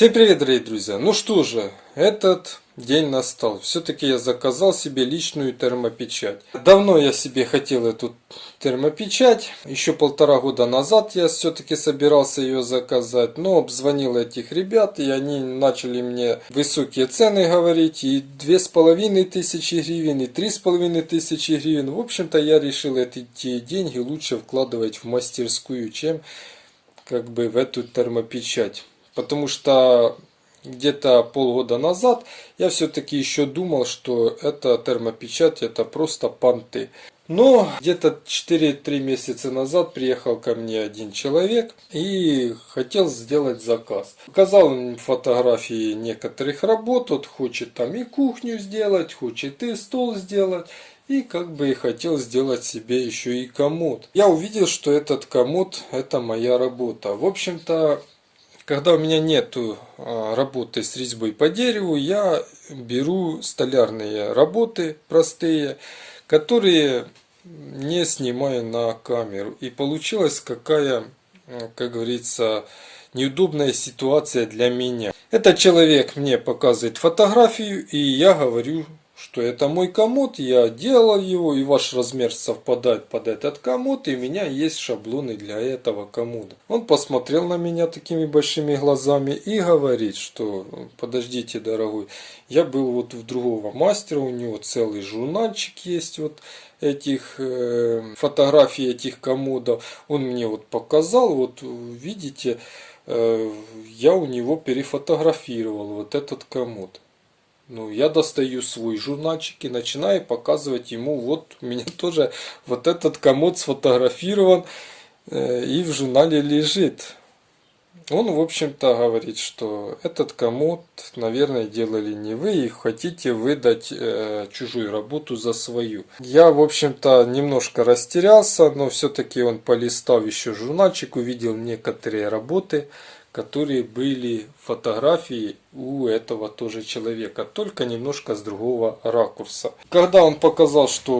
Всем привет, дорогие друзья! Ну что же, этот день настал. Все-таки я заказал себе личную термопечать. Давно я себе хотел эту термопечать. Еще полтора года назад я все-таки собирался ее заказать. Но обзвонил этих ребят, и они начали мне высокие цены говорить. И две с половиной тысячи гривен, и три с половиной тысячи гривен. В общем-то, я решил эти деньги лучше вкладывать в мастерскую, чем как бы в эту термопечать. Потому что где-то полгода назад я все-таки еще думал, что это термопечать, это просто понты. Но где-то 4-3 месяца назад приехал ко мне один человек и хотел сделать заказ. Показал им фотографии некоторых работ, он хочет там и кухню сделать, хочет и стол сделать. И как бы и хотел сделать себе еще и комод. Я увидел, что этот комод это моя работа. В общем-то, когда у меня нету а, работы с резьбой по дереву, я беру столярные работы простые, которые не снимаю на камеру. И получилась какая, как говорится, неудобная ситуация для меня. Этот человек мне показывает фотографию, и я говорю, что это мой комод, я делал его, и ваш размер совпадает под этот комод, и у меня есть шаблоны для этого комода. Он посмотрел на меня такими большими глазами и говорит, что подождите, дорогой, я был вот в другого мастера, у него целый журнальчик есть вот этих э, фотографий этих комодов. Он мне вот показал, вот видите, э, я у него перефотографировал вот этот комод. Ну, я достаю свой журнальчик и начинаю показывать ему, вот у меня тоже вот этот комод сфотографирован э, и в журнале лежит. Он, в общем-то, говорит, что этот комод, наверное, делали не вы и хотите выдать э, чужую работу за свою. Я, в общем-то, немножко растерялся, но все-таки он полистал еще журнальчик, увидел некоторые работы, которые были фотографии у этого тоже человека, только немножко с другого ракурса. Когда он показал, что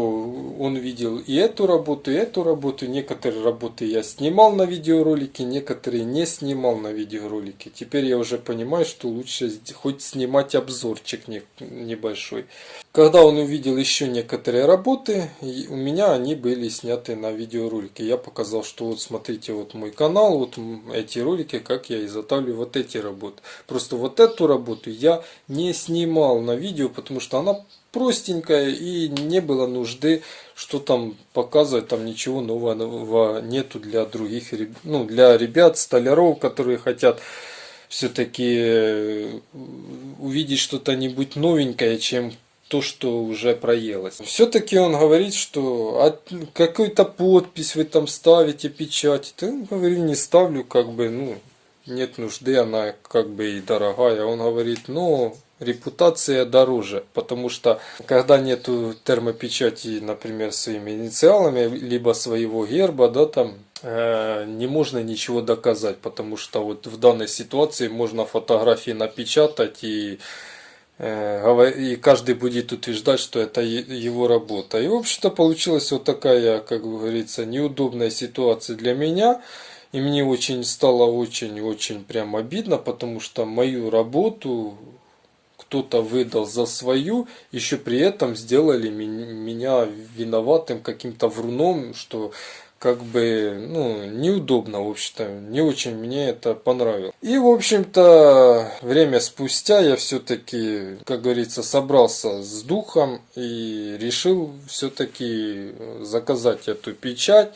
он видел и эту работу, и эту работу, некоторые работы я снимал на видеоролике, некоторые не снимал на видеоролике. Теперь я уже понимаю, что лучше хоть снимать обзорчик небольшой. Когда он увидел еще некоторые работы, у меня они были сняты на видеоролике. Я показал, что вот смотрите, вот мой канал, вот эти ролики, как я изготавливаю вот эти работы. Просто вот эту работу я не снимал на видео, потому что она простенькая и не было нужды, что там показывать, там ничего нового нету для других, ну для ребят, столяров, которые хотят все-таки э, увидеть что-то нибудь новенькое, чем то, что уже проелось. Все-таки он говорит, что а какую-то подпись вы там ставите, печать. Да, говорю, не ставлю, как бы, ну, нет нужды, она как бы и дорогая. Он говорит, ну, репутация дороже, потому что когда нету термопечати, например, своими инициалами, либо своего герба, да, там, э, не можно ничего доказать, потому что вот в данной ситуации можно фотографии напечатать и э, и каждый будет утверждать, что это его работа. И, в общем-то, получилась вот такая, как говорится, неудобная ситуация для меня. И мне очень стало очень-очень прям обидно, потому что мою работу кто-то выдал за свою, еще при этом сделали меня виноватым каким-то вруном, что как бы, ну, неудобно, в общем-то, не очень мне это понравилось. И, в общем-то, время спустя я все-таки, как говорится, собрался с духом и решил все-таки заказать эту печать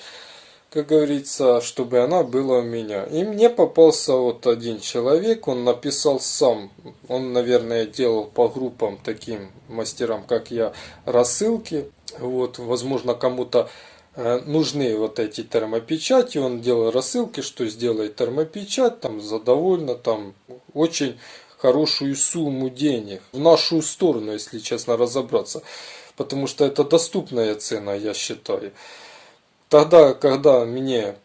как говорится, чтобы она была у меня. И мне попался вот один человек, он написал сам, он, наверное, делал по группам таким мастерам, как я, рассылки. Вот, возможно, кому-то э, нужны вот эти термопечати, он делал рассылки, что сделает термопечать, там задовольно, там очень хорошую сумму денег. В нашу сторону, если честно разобраться. Потому что это доступная цена, я считаю. Тогда, когда мне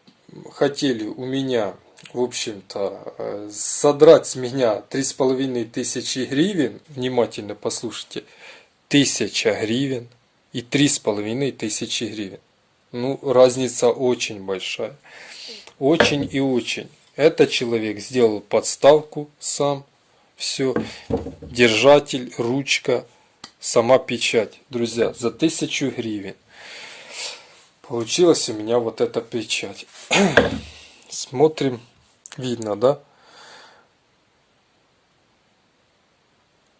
хотели у меня, в общем-то, э, содрать с меня три с половиной тысячи гривен, внимательно послушайте, тысяча гривен и три с половиной тысячи гривен. Ну, разница очень большая. Очень и очень. Этот человек сделал подставку сам, все. Держатель, ручка, сама печать. Друзья, за 1000 гривен. Получилась у меня вот эта печать. Смотрим. Видно, да?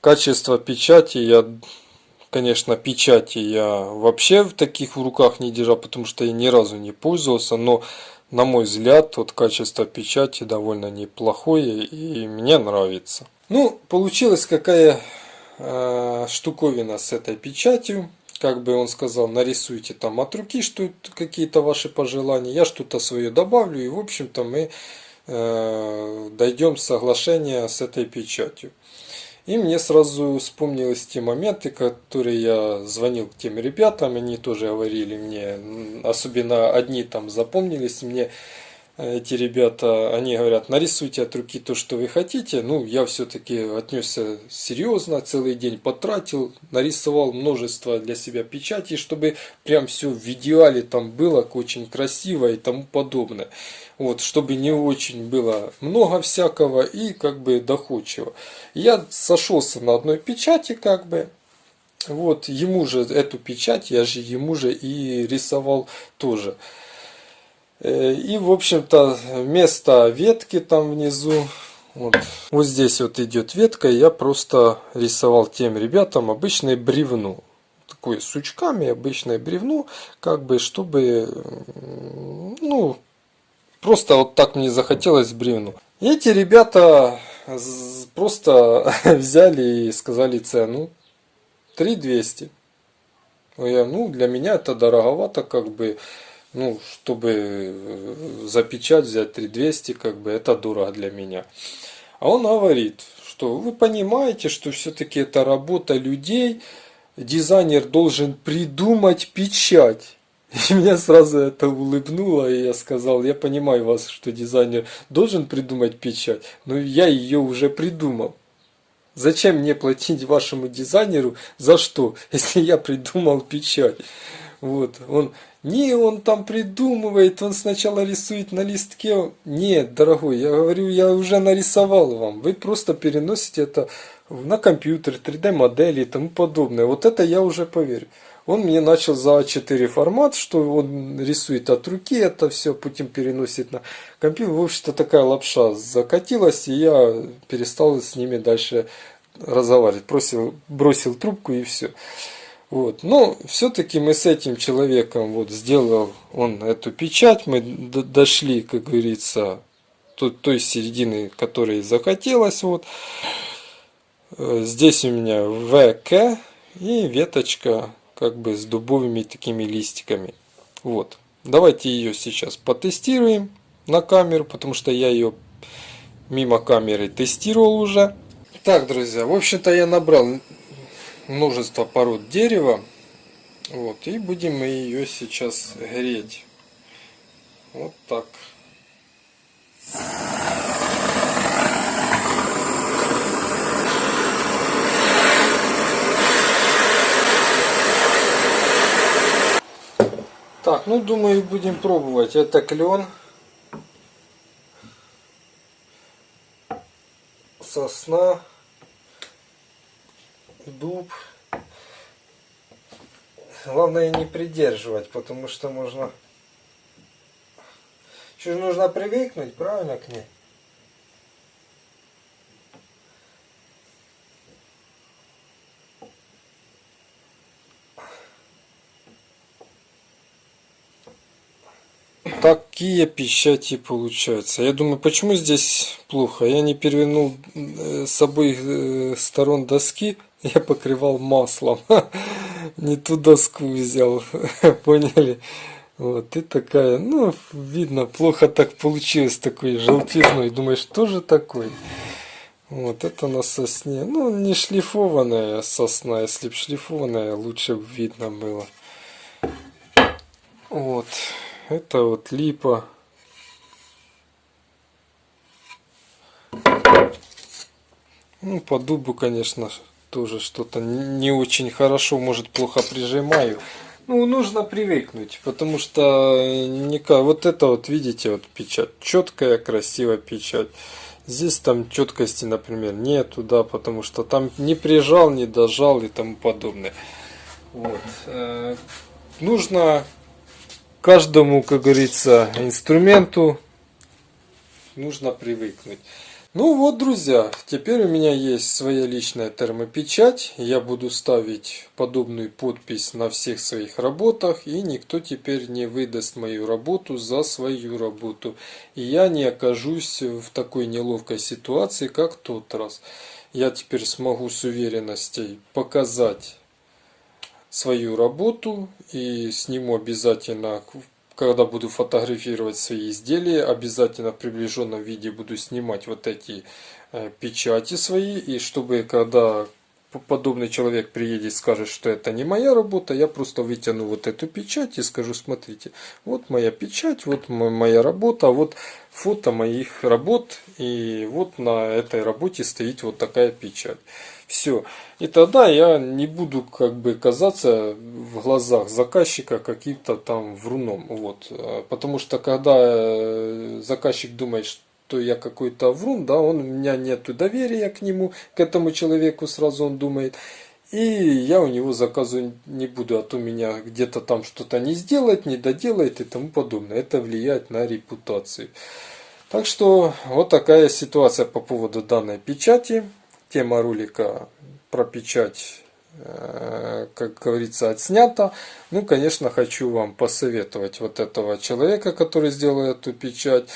Качество печати я конечно, печати я вообще в таких в руках не держал, потому что я ни разу не пользовался, но на мой взгляд, вот качество печати довольно неплохое и мне нравится. Ну, получилась какая э, штуковина с этой печатью. Как бы он сказал, нарисуйте там от руки что какие-то ваши пожелания. Я что-то свое добавлю и, в общем-то, мы э, дойдем соглашения с этой печатью. И мне сразу вспомнились те моменты, которые я звонил к тем ребятам, они тоже говорили мне, особенно одни там запомнились мне, эти ребята, они говорят, нарисуйте от руки то, что вы хотите. Ну, я все-таки отнесся серьезно, целый день потратил, нарисовал множество для себя печатей, чтобы прям все в идеале там было, очень красиво и тому подобное. Вот, чтобы не очень было много всякого и как бы доходчиво. Я сошелся на одной печати как бы, вот, ему же эту печать, я же ему же и рисовал тоже. Э, и, в общем-то, вместо ветки там внизу, вот, вот здесь вот идет ветка, я просто рисовал тем ребятам обычное бревно. Такое сучками обычное бревно, как бы, чтобы, ну, просто вот так мне захотелось бревну. И эти ребята просто взяли и сказали цену 3200. Я, ну, для меня это дороговато, как бы, ну, чтобы э, за печать взять 3200, как бы это дорого для меня. А он говорит, что вы понимаете, что все-таки это работа людей, дизайнер должен придумать печать. И меня сразу это улыбнуло, и я сказал, я понимаю вас, что дизайнер должен придумать печать, но я ее уже придумал. Зачем мне платить вашему дизайнеру за что, если я придумал печать? Вот, он, не, он там придумывает, он сначала рисует на листке. Нет, дорогой, я говорю, я уже нарисовал вам. Вы просто переносите это на компьютер, 3D модели и тому подобное. Вот это я уже поверю. Он мне начал за А4 формат, что он рисует от руки, это все потом переносит на компьютер. В общем-то такая лапша закатилась, и я перестал с ними дальше разговаривать. Бросил, бросил трубку и все. Вот. Но все-таки мы с этим человеком, вот сделал он эту печать, мы дошли, как говорится, той, той середины, которой захотелось. Вот. Э, здесь у меня ВК и веточка как бы с дубовыми такими листиками. Вот. Давайте ее сейчас потестируем на камеру, потому что я ее мимо камеры тестировал уже. Так, друзья, в общем-то я набрал множество пород дерева. Вот, и будем мы ее сейчас греть. Вот так. Так, ну думаю будем пробовать. Это клен. Сосна дуб. Главное не придерживать, потому что можно... Что же нужно привыкнуть, правильно, к ней? Такие печати получаются. Я думаю, почему здесь плохо? Я не перевернул э, с обоих э, сторон доски я покрывал маслом. Не ту доску взял. Поняли? Вот, и такая, ну, видно, плохо так получилось, такой желтизной. Думаешь, что же такой? Вот, это на сосне. Ну, не шлифованная сосна. Если бы шлифованная, лучше бы видно было. Вот, это вот липа. Ну, по дубу, конечно, тоже что-то не очень хорошо, может плохо прижимаю. Ну, нужно привыкнуть, потому что никак, вот это вот, видите, вот печать, четкая, красивая печать. Здесь там четкости, например, нету, да, потому что там не прижал, не дожал и тому подобное. Вот. Э, нужно каждому, как говорится, инструменту нужно привыкнуть. Ну вот, друзья, теперь у меня есть своя личная термопечать. Я буду ставить подобную подпись на всех своих работах. И никто теперь не выдаст мою работу за свою работу. И я не окажусь в такой неловкой ситуации, как тот раз. Я теперь смогу с уверенностью показать свою работу и сниму обязательно когда буду фотографировать свои изделия, обязательно в приближенном виде буду снимать вот эти э, печати свои. И чтобы когда подобный человек приедет и скажет, что это не моя работа, я просто вытяну вот эту печать и скажу, смотрите, вот моя печать, вот моя работа, вот фото моих работ, и вот на этой работе стоит вот такая печать. Все. И тогда я не буду как бы казаться в глазах заказчика каким-то там вруном. Вот. Потому что когда э, заказчик думает, что я какой-то врун, да, он, у меня нет доверия к нему, к этому человеку сразу он думает. И я у него заказу не буду, а то меня где-то там что-то не сделает, не доделает и тому подобное. Это влияет на репутацию. Так что вот такая ситуация по поводу данной печати тема ролика про печать, э, как говорится, отснята. Ну, конечно, хочу вам посоветовать вот этого человека, который сделал эту печать.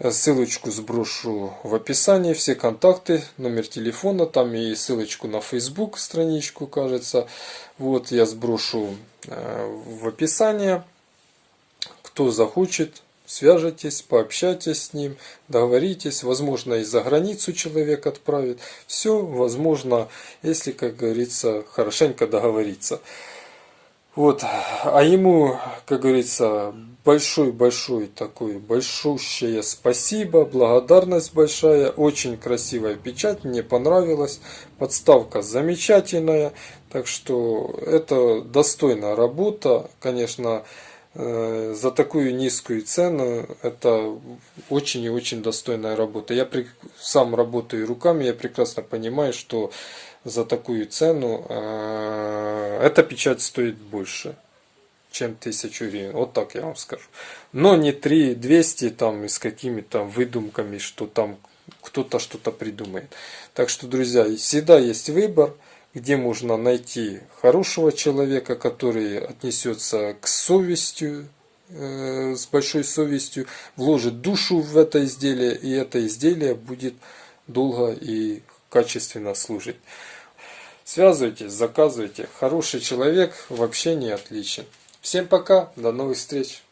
Ссылочку сброшу в описании, все контакты, номер телефона, там и ссылочку на Facebook страничку, кажется. Вот я сброшу э, в описании. Кто захочет, Свяжитесь, пообщайтесь с ним, договоритесь, возможно, и за границу человек отправит. Все возможно, если, как говорится, хорошенько договориться. Вот, а ему, как говорится, большой-большой такой, большущее спасибо, благодарность большая, очень красивая печать, мне понравилась, подставка замечательная, так что это достойная работа, конечно, Э, за такую низкую цену это очень и очень достойная работа. Я при, сам работаю руками, я прекрасно понимаю, что за такую цену э, эта печать стоит больше, чем 1000 гривен. Вот так я вам скажу. Но не 3200 там и с какими-то выдумками, что там кто-то что-то придумает. Так что, друзья, всегда есть выбор где можно найти хорошего человека, который отнесется к совести, э, с большой совестью, вложит душу в это изделие, и это изделие будет долго и качественно служить. Связывайтесь, заказывайте. Хороший человек в общении отличен. Всем пока, до новых встреч.